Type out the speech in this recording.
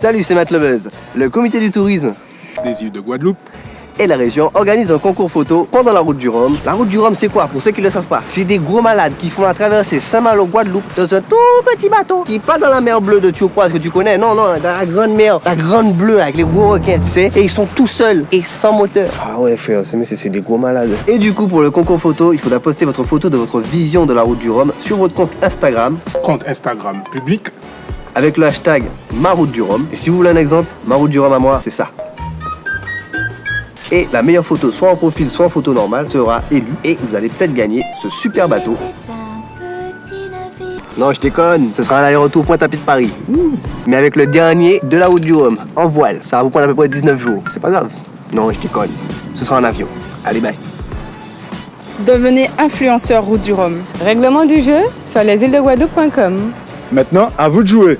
Salut, c'est Matt Lebuzz. Le comité du tourisme des îles de Guadeloupe et la région organise un concours photo pendant la route du Rhum. La route du Rhum, c'est quoi Pour ceux qui ne le savent pas, c'est des gros malades qui font la traversée Saint-Malo Guadeloupe dans un tout petit bateau qui pas dans la mer bleue de Turquoise que tu connais, non, non, dans la grande mer, la grande bleue avec les gros requins, tu sais. Et ils sont tout seuls et sans moteur. Ah ouais, frère, c'est des gros malades. Et du coup, pour le concours photo, il faudra poster votre photo de votre vision de la route du Rhum sur votre compte Instagram. Compte Instagram public avec le hashtag Ma route du Rhum. Et si vous voulez un exemple, Ma route du Rhum à moi, c'est ça. Et la meilleure photo, soit en profil, soit en photo normale, sera élue. Et vous allez peut-être gagner ce super bateau. Non, je déconne, ce sera un aller-retour Pointe-à-Pied de Paris. Mais avec le dernier de la route du Rhum, en voile. Ça va vous prendre à peu près 19 jours. C'est pas grave. Non, je déconne. Ce sera en avion. Allez, bye. Devenez influenceur route du Rhum. Règlement du jeu sur lesîlesdeguadeloupe.com. Maintenant, à vous de jouer.